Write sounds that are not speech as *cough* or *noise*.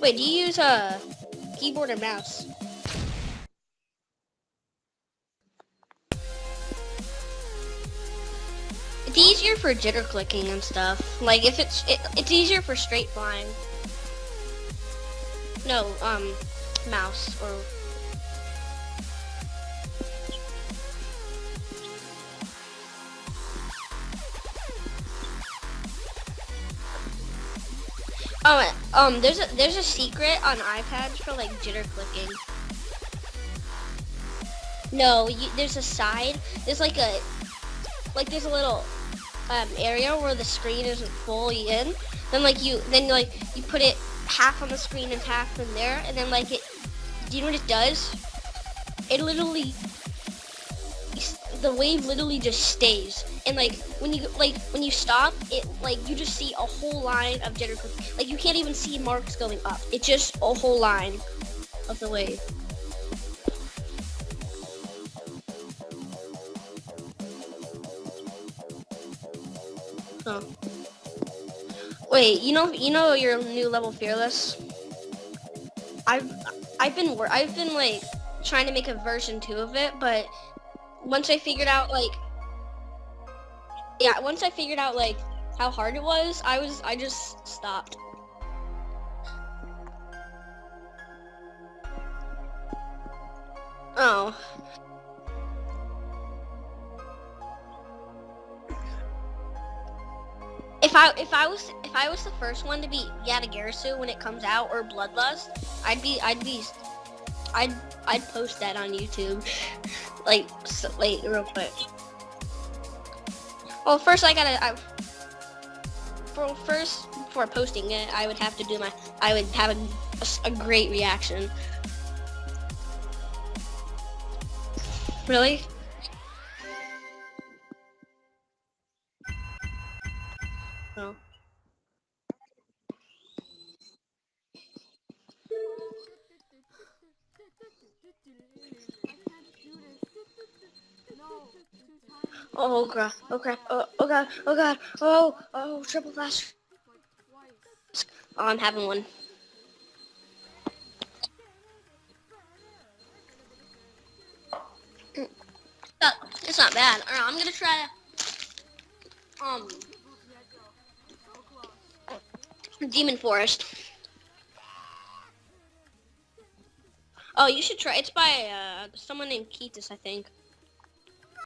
Wait, do you use a keyboard or mouse? It's easier for jitter clicking and stuff. Like if it's it, it's easier for straight flying. No, um, mouse or Oh, um, there's a there's a secret on iPads for like jitter clicking. No, you, there's a side. There's like a like there's a little um, area where the screen isn't fully in. Then like you then like you put it half on the screen and half in there, and then like it. Do you know what it does? It literally the wave literally just stays. And like when you like when you stop it like you just see a whole line of jitter like you can't even see marks going up. It's just a whole line of the wave. Oh wait you know you know your new level fearless? I've i've been i've been like trying to make a version two of it but once i figured out like yeah, once I figured out like how hard it was, I was I just stopped. Oh. If I if I was if I was the first one to beat Yatagarasu when it comes out or Bloodlust, I'd be I'd be I'd I'd post that on YouTube. *laughs* like wait real quick. Well, first I gotta. I, for first, before posting it, I would have to do my. I would have a, a, a great reaction. Really? Oh. Oh crap, oh crap, oh, oh god, oh god, oh, oh, triple flash. Oh, I'm having one. It's not bad. I'm gonna try um Demon Forest. Oh, you should try. It's by uh, someone named Keatus, I think.